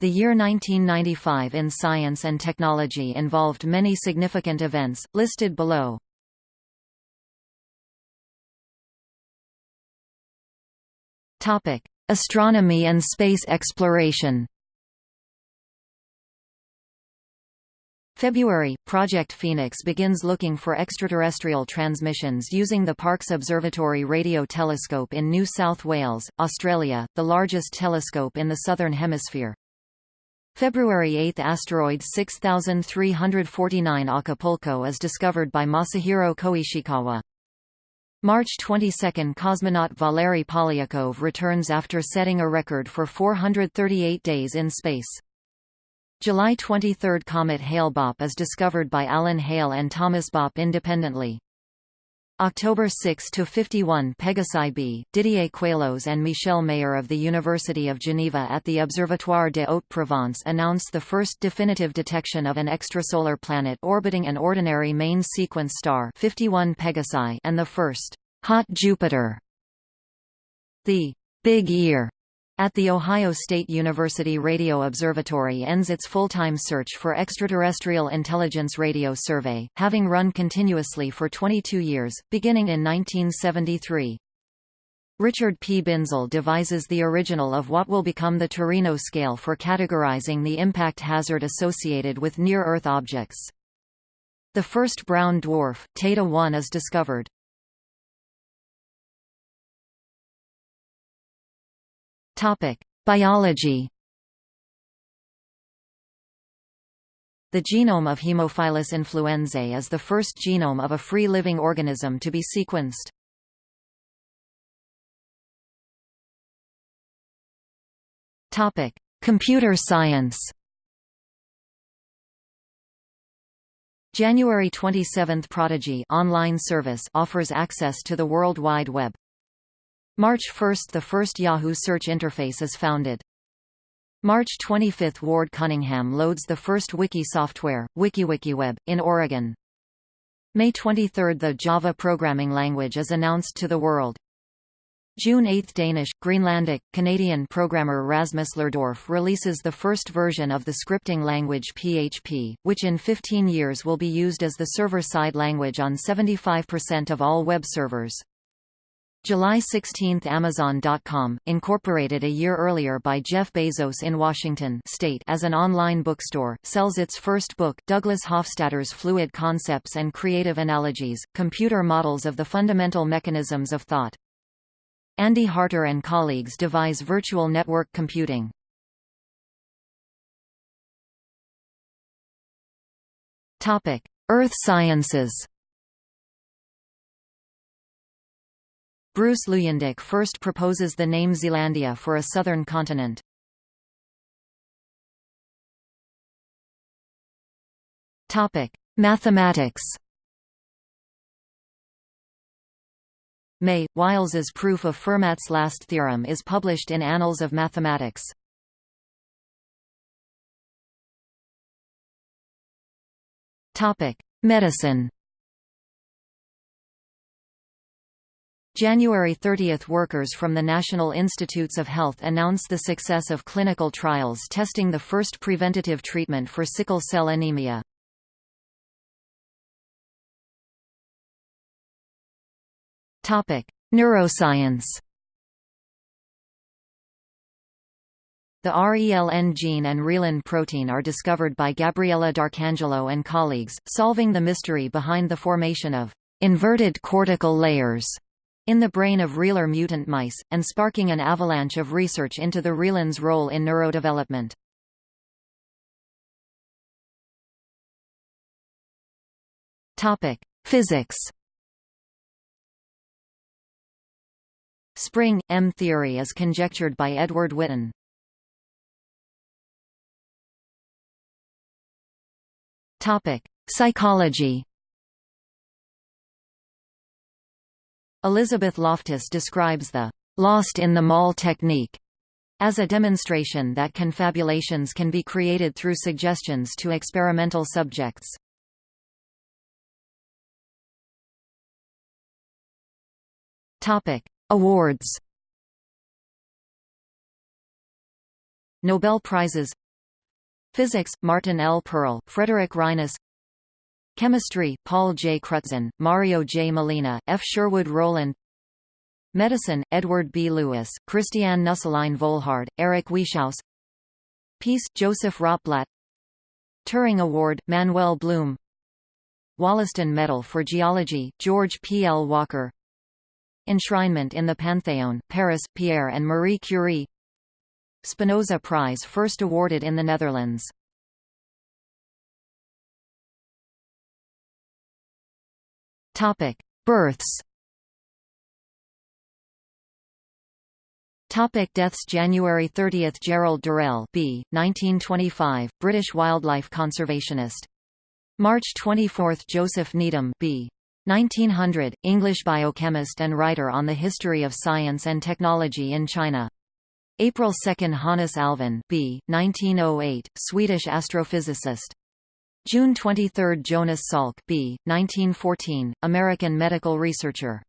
The year 1995 in science and technology involved many significant events, listed below. Astronomy and space exploration February, Project Phoenix begins looking for extraterrestrial transmissions using the Parkes Observatory Radio Telescope in New South Wales, Australia, the largest telescope in the Southern Hemisphere. February 8 – Asteroid 6349 Acapulco is discovered by Masahiro Koishikawa. March 22 – Cosmonaut Valery Polyakov returns after setting a record for 438 days in space. July 23 – Comet Hale-Bopp is discovered by Alan Hale and Thomas Bopp independently. October 6 to 51 Pegasi b Didier Queloz and Michel Mayor of the University of Geneva at the Observatoire de Haute-Provence announced the first definitive detection of an extrasolar planet orbiting an ordinary main sequence star 51 Pegasi and the first hot Jupiter. The Big Ear at the Ohio State University Radio Observatory ends its full-time search for extraterrestrial intelligence radio survey, having run continuously for 22 years, beginning in 1973. Richard P. Binzel devises the original of what will become the Torino scale for categorizing the impact hazard associated with near-Earth objects. The first brown dwarf, Teide 1 is discovered. Topic: Biology. The genome of Haemophilus influenzae is the first genome of a free-living organism to be sequenced. Topic: Computer science. January 27 – Prodigy online service offers access to the World Wide Web. March 1 – The first Yahoo search interface is founded. March 25 – Ward Cunningham loads the first wiki software, WikiWikiWeb, in Oregon. May 23 – The Java programming language is announced to the world. June 8 – Danish, Greenlandic, Canadian programmer Rasmus Lerdorf releases the first version of the scripting language PHP, which in 15 years will be used as the server-side language on 75% of all web servers. July 16 – Amazon.com, incorporated a year earlier by Jeff Bezos in Washington state as an online bookstore, sells its first book, Douglas Hofstadter's Fluid Concepts and Creative Analogies, Computer Models of the Fundamental Mechanisms of Thought. Andy Harter and colleagues devise virtual network computing. Earth sciences Bruce Luyendyk first proposes the name Zealandia for a southern continent. Topic: Mathematics. May Wiles's proof of Fermat's last theorem is published in Annals of Mathematics. Topic: Medicine. January 30 – Workers from the National Institutes of Health announce the success of clinical trials testing the first preventative treatment for sickle cell anemia. Neuroscience The RELN gene and reelin protein are discovered by Gabriella D'Arcangelo and colleagues, solving the mystery behind the formation of inverted cortical layers in the brain of reeler mutant mice, and sparking an avalanche of research into the reelin's role in neurodevelopment. Physics. Spring M theory is conjectured by Edward Witten. Topic: Psychology. Elizabeth Loftus describes the lost in the mall technique as a demonstration that confabulations can be created through suggestions to experimental subjects. Topic: Awards. Nobel Prizes Physics, Martin L. Perl, Frederick Reines Chemistry, Paul J. Crutzen, Mario J. Molina, F. Sherwood Rowland Medicine, Edward B. Lewis, Christiane Nüsslein-Volhard, Eric Wieschaus Peace, Joseph Rotblat Turing Award, Manuel Blum Wollaston Medal for Geology, George P. L. Walker Enshrinement in the Pantheon, Paris, Pierre and Marie Curie Spinoza Prize first awarded in the Netherlands Topic: Births. Topic deaths January 30 – Gerald Durrell B. 1925, British wildlife conservationist. March 24 – Joseph Needham B. 1900, English biochemist and writer on the history of science and technology in China. April 2 – Hannes Alfvén B. 1908, Swedish astrophysicist. June 23 – Jonas Salk B. 1914, American medical researcher.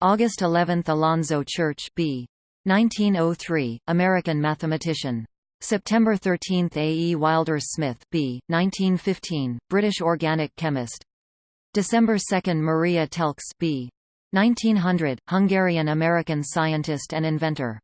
August 11 – Alonzo Church B. 1903, American mathematician. September 13 – A. E. Wilder Smith B. 1915, British organic chemist. December 2 – Maria Telkes B. 1900, Hungarian-American scientist and inventor.